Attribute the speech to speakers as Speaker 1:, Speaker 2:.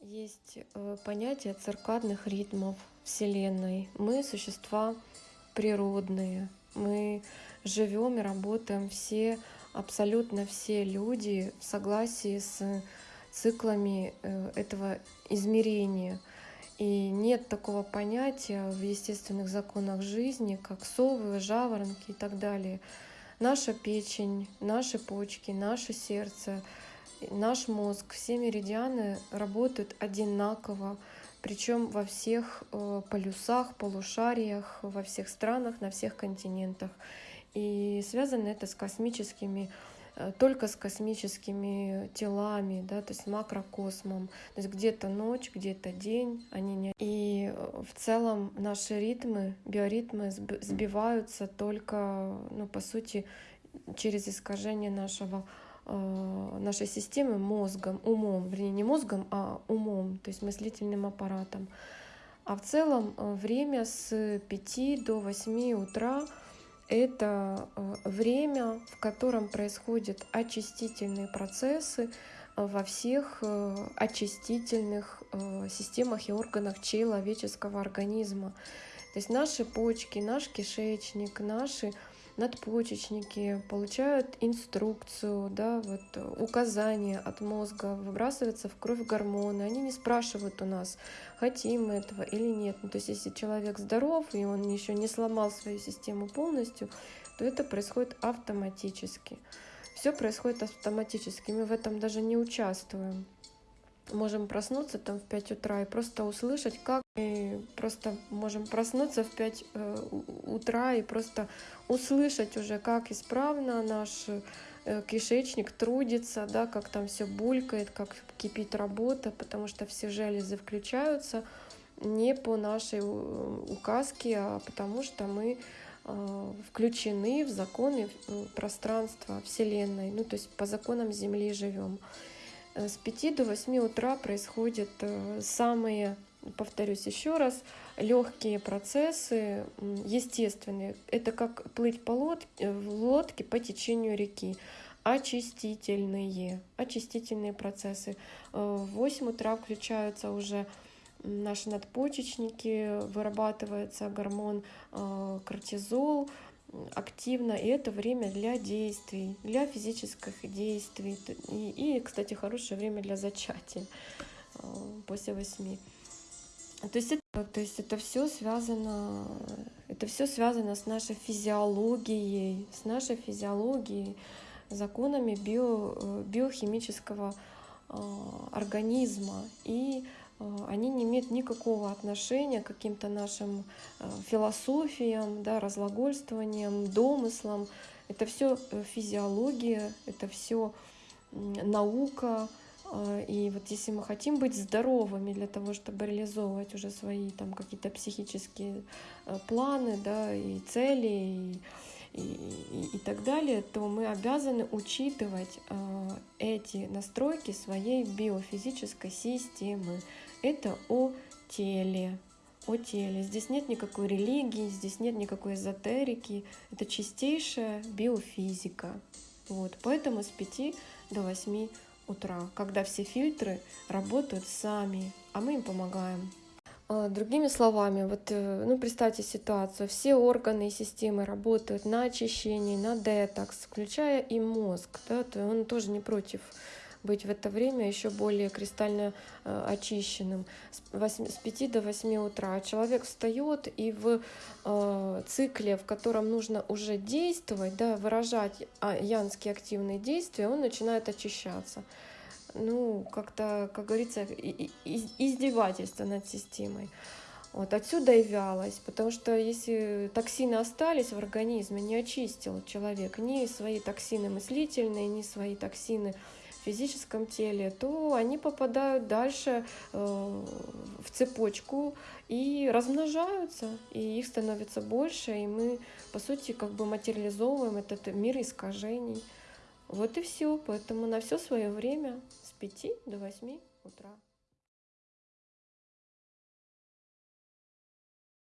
Speaker 1: Есть э, понятие циркадных ритмов Вселенной. Мы существа природные. Мы живем и работаем все, абсолютно все люди в согласии с циклами э, этого измерения. И нет такого понятия в естественных законах жизни, как совы, жаворонки и так далее. Наша печень, наши почки, наше сердце — наш мозг, все меридианы работают одинаково, причем во всех э, полюсах, полушариях, во всех странах, на всех континентах. И связано это с космическими э, только с космическими телами, да, то есть макрокосмом. То есть где-то ночь, где-то день, они не... И э, в целом наши ритмы, биоритмы сбиваются только, ну, по сути, через искажение нашего нашей системы мозгом, умом, вернее не мозгом, а умом, то есть мыслительным аппаратом. А в целом э, время с 5 до 8 утра это э, время, в котором происходят очистительные процессы во всех очистительных системах и органах человеческого организма. То есть наши почки, наш кишечник, наши надпочечники получают инструкцию, да, вот, указания от мозга, выбрасываются в кровь гормоны. Они не спрашивают у нас, хотим мы этого или нет. Ну, то есть если человек здоров, и он еще не сломал свою систему полностью, то это происходит автоматически. Все происходит автоматически, мы в этом даже не участвуем можем проснуться там в 5 утра и просто услышать, как мы просто можем проснуться в 5 э, утра и просто услышать уже, как исправно наш э, кишечник трудится, да, как там все булькает, как кипит работа, потому что все железы включаются не по нашей указке, а потому что мы э, включены в законы пространства Вселенной, ну то есть по законам Земли живем. С 5 до 8 утра происходят э, самые, повторюсь еще раз, легкие процессы, естественные. Это как плыть по лодке, э, в лодке по течению реки. Очистительные, очистительные процессы. Э, в 8 утра включаются уже наши надпочечники, вырабатывается гормон кортизол, активно, и это время для действий, для физических действий. И, и кстати, хорошее время для зачатия э, после восьми. То есть это, то есть это все связано, это все связано с нашей физиологией, с нашей физиологией, законами био, э, биохимического э, организма. И они не имеют никакого отношения к каким-то нашим э, философиям, да, разлагольствованиям, домыслам. Это все э, физиология, это все наука. И вот если мы хотим быть здоровыми для того, чтобы реализовывать уже свои там какие-то психические планы, да, и цели, и, и, и, так далее, то мы обязаны учитывать эти настройки своей биофизической системы. Это о теле, о теле. Здесь нет никакой религии, здесь нет никакой эзотерики. Это чистейшая биофизика. Вот. Поэтому с 5 до 8 утра, когда все фильтры работают сами, а мы им помогаем. А, другими словами, вот, э, ну, представьте ситуацию, все органы и системы работают на очищение, на детокс, включая и мозг, да, то он тоже не против быть в это время еще более кристально э, очищенным с, 8, с 5 до 8 утра. Человек встает и в э, цикле, в котором нужно уже действовать, да, выражать а, янские активные действия, он начинает очищаться. Ну, как-то, как говорится, издевательство над системой. Вот отсюда и вялость, потому что если токсины остались в организме, не очистил человек ни свои токсины мыслительные, ни свои токсины физическом теле, то они попадают дальше э, в цепочку и размножаются, и их становится больше, и мы, по сути, как бы материализовываем этот мир искажений. Вот и все. Поэтому на все свое время с 5 до 8 утра.